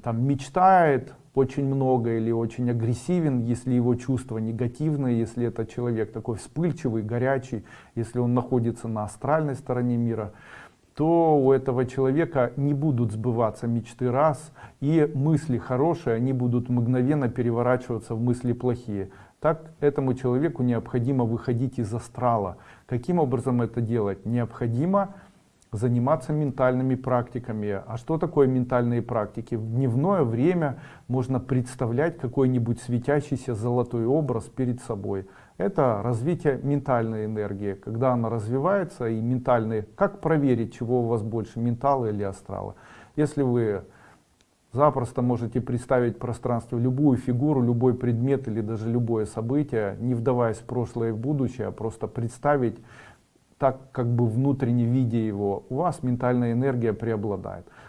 там мечтает очень много или очень агрессивен, если его чувства негативные, если это человек такой вспыльчивый, горячий, если он находится на астральной стороне мира, то у этого человека не будут сбываться мечты раз, и мысли хорошие, они будут мгновенно переворачиваться в мысли плохие. Так этому человеку необходимо выходить из астрала. Каким образом это делать? Необходимо заниматься ментальными практиками. А что такое ментальные практики? В дневное время можно представлять какой-нибудь светящийся золотой образ перед собой. Это развитие ментальной энергии. Когда она развивается и ментальные, как проверить, чего у вас больше, ментала или астрала? Если вы запросто можете представить в пространстве любую фигуру, любой предмет или даже любое событие, не вдаваясь в прошлое и в будущее, а просто представить так как бы внутренне видя его, у вас ментальная энергия преобладает.